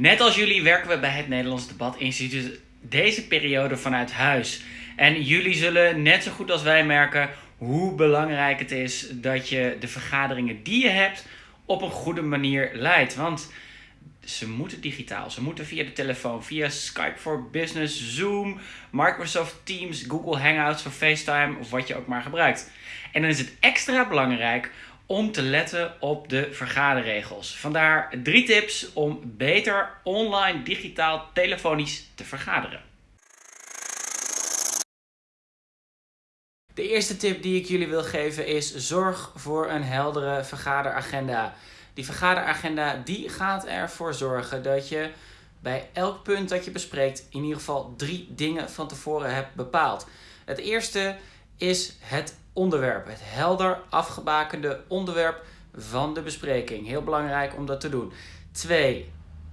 Net als jullie werken we bij het Nederlands Debat Instituut deze periode vanuit huis. En jullie zullen net zo goed als wij merken hoe belangrijk het is dat je de vergaderingen die je hebt op een goede manier leidt. Want ze moeten digitaal. Ze moeten via de telefoon, via Skype for Business, Zoom, Microsoft Teams, Google Hangouts of FaceTime of wat je ook maar gebruikt. En dan is het extra belangrijk om te letten op de vergaderregels. Vandaar drie tips om beter online, digitaal, telefonisch te vergaderen. De eerste tip die ik jullie wil geven is zorg voor een heldere vergaderagenda. Die vergaderagenda die gaat ervoor zorgen dat je bij elk punt dat je bespreekt in ieder geval drie dingen van tevoren hebt bepaald. Het eerste is het onderwerp, het helder afgebakende onderwerp van de bespreking. Heel belangrijk om dat te doen. Twee,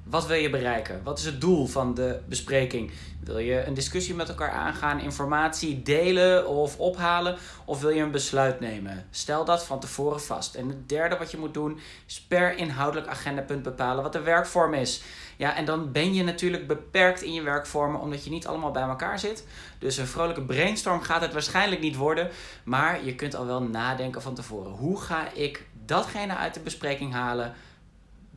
wat wil je bereiken? Wat is het doel van de bespreking? Wil je een discussie met elkaar aangaan, informatie delen of ophalen? Of wil je een besluit nemen? Stel dat van tevoren vast. En het derde wat je moet doen is per inhoudelijk agendapunt bepalen wat de werkvorm is. Ja, en dan ben je natuurlijk beperkt in je werkvormen omdat je niet allemaal bij elkaar zit. Dus een vrolijke brainstorm gaat het waarschijnlijk niet worden. Maar je kunt al wel nadenken van tevoren. Hoe ga ik datgene uit de bespreking halen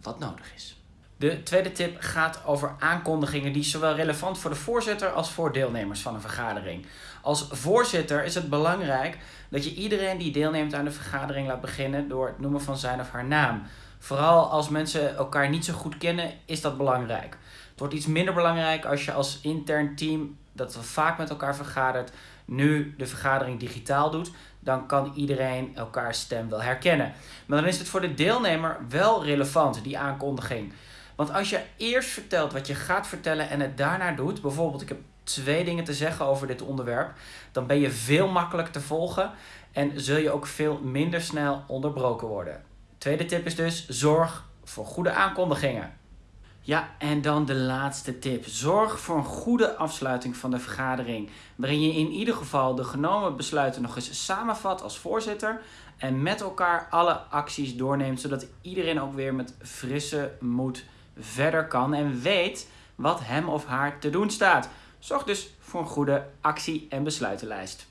wat nodig is? De tweede tip gaat over aankondigingen die zowel relevant voor de voorzitter als voor deelnemers van een vergadering. Als voorzitter is het belangrijk dat je iedereen die deelneemt aan de vergadering laat beginnen door het noemen van zijn of haar naam. Vooral als mensen elkaar niet zo goed kennen, is dat belangrijk. Het wordt iets minder belangrijk als je als intern team, dat we vaak met elkaar vergadert, nu de vergadering digitaal doet. Dan kan iedereen elkaars stem wel herkennen. Maar dan is het voor de deelnemer wel relevant, die aankondiging. Want als je eerst vertelt wat je gaat vertellen en het daarna doet, bijvoorbeeld ik heb twee dingen te zeggen over dit onderwerp, dan ben je veel makkelijker te volgen en zul je ook veel minder snel onderbroken worden. Tweede tip is dus zorg voor goede aankondigingen. Ja, en dan de laatste tip. Zorg voor een goede afsluiting van de vergadering. Waarin je in ieder geval de genomen besluiten nog eens samenvat als voorzitter. En met elkaar alle acties doorneemt, zodat iedereen ook weer met frisse moed verder kan en weet wat hem of haar te doen staat. Zorg dus voor een goede actie- en besluitenlijst.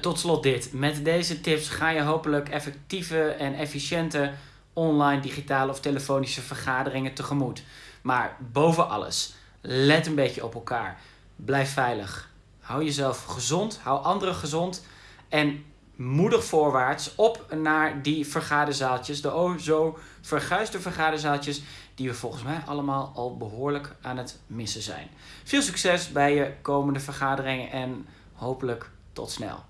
Tot slot dit. Met deze tips ga je hopelijk effectieve en efficiënte online, digitale of telefonische vergaderingen tegemoet. Maar boven alles, let een beetje op elkaar. Blijf veilig. Hou jezelf gezond, hou anderen gezond en moedig voorwaarts op naar die vergaderzaaltjes, de zo verguisde vergaderzaaltjes, die we volgens mij allemaal al behoorlijk aan het missen zijn. Veel succes bij je komende vergaderingen en hopelijk tot snel.